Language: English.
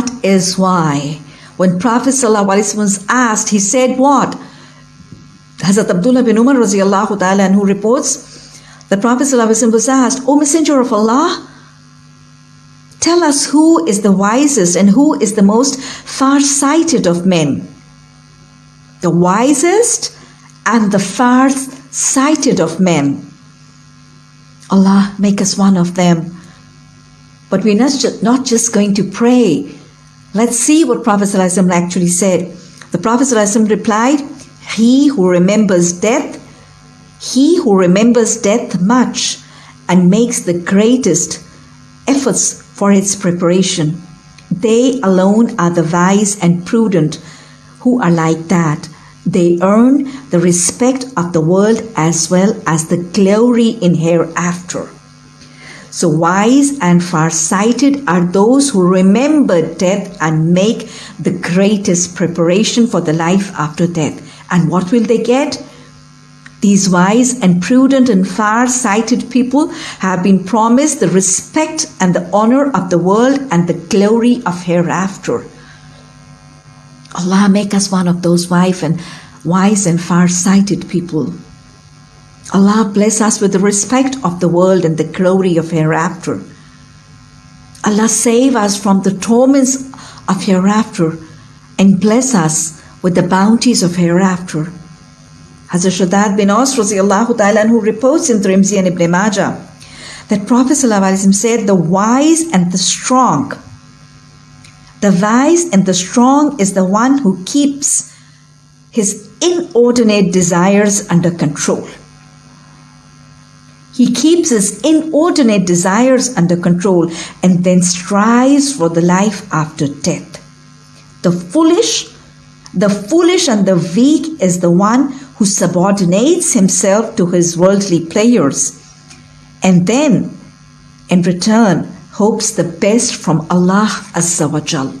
That is why when Prophet ﷺ was asked, he said what? Hazrat Abdullah bin Umar radiallahu ta'ala anhu reports, the Prophet ﷺ was asked, O Messenger of Allah, tell us who is the wisest and who is the most far-sighted of men. The wisest and the far-sighted of men. Allah, make us one of them. But we're not, not just going to pray. Let's see what Prophet ﷺ actually said. The Prophet ﷺ replied, He who remembers death, he who remembers death much and makes the greatest efforts for its preparation. They alone are the wise and prudent who are like that. They earn the respect of the world as well as the glory in hereafter. So wise and far-sighted are those who remember death and make the greatest preparation for the life after death. And what will they get? These wise and prudent and far-sighted people have been promised the respect and the honor of the world and the glory of hereafter. Allah make us one of those wise and wise and far-sighted people. Allah bless us with the respect of the world and the glory of hereafter. Allah save us from the torments of hereafter and bless us with the bounties of hereafter. Hazrat Shaddad bin Aus ta'ala who reports in Tirmidhi and Ibn Majah that Prophet said, The wise and the strong. The wise and the strong is the one who keeps his inordinate desires under control. He keeps his inordinate desires under control and then strives for the life after death. The foolish, the foolish and the weak is the one who subordinates himself to his worldly players and then in return hopes the best from Allah Azza wa Jal.